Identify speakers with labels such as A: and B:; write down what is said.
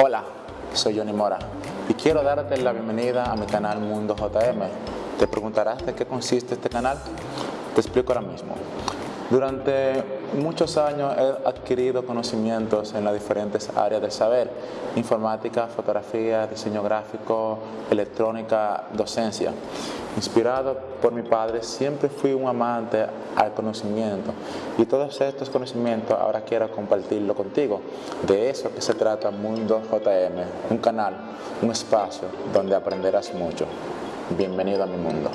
A: Hola, soy Johnny Mora y quiero darte la bienvenida a mi canal Mundo JM. ¿Te preguntarás de qué consiste este canal? Te explico ahora mismo. Durante muchos años he adquirido conocimientos en las diferentes áreas del saber, informática, fotografía, diseño gráfico, electrónica, docencia. Inspirado por mi padre, siempre fui un amante al conocimiento y todos estos conocimientos ahora quiero compartirlo contigo. De eso que se trata Mundo JM, un canal, un espacio donde aprenderás mucho. Bienvenido a mi mundo.